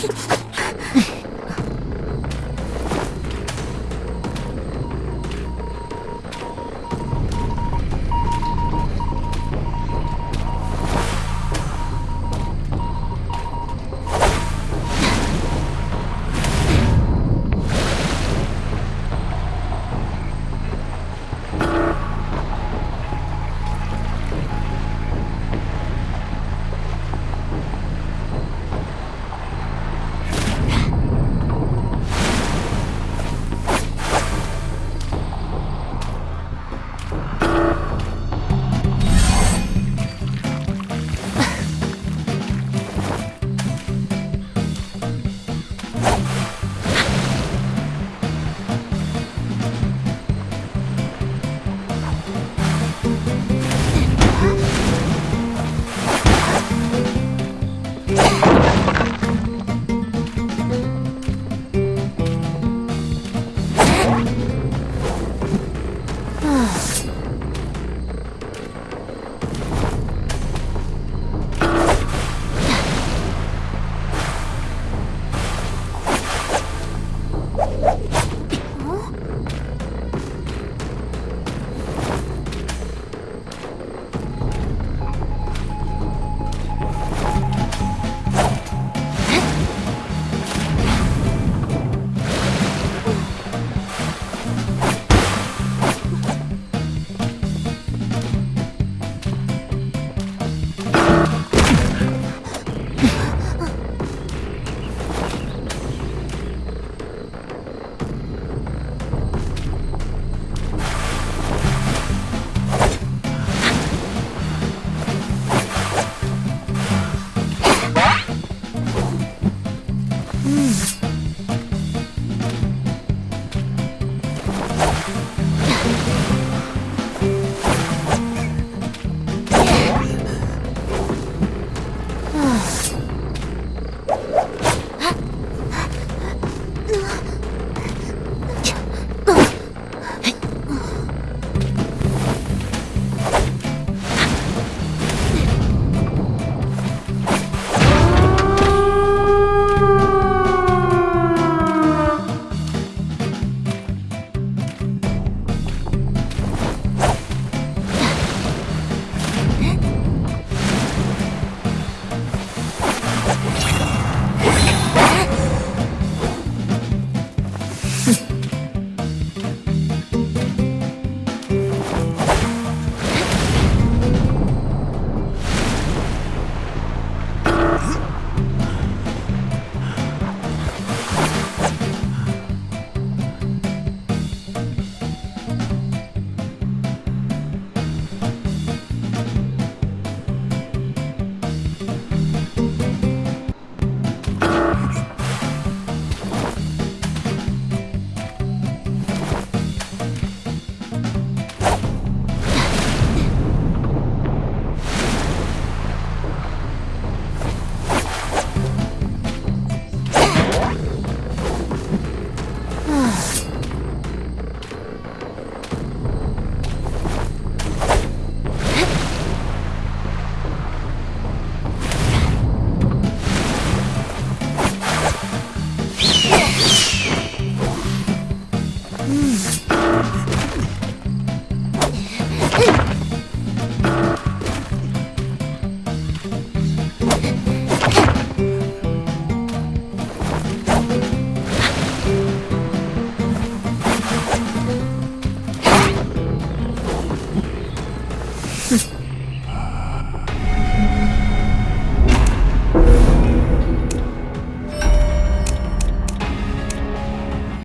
Gracias.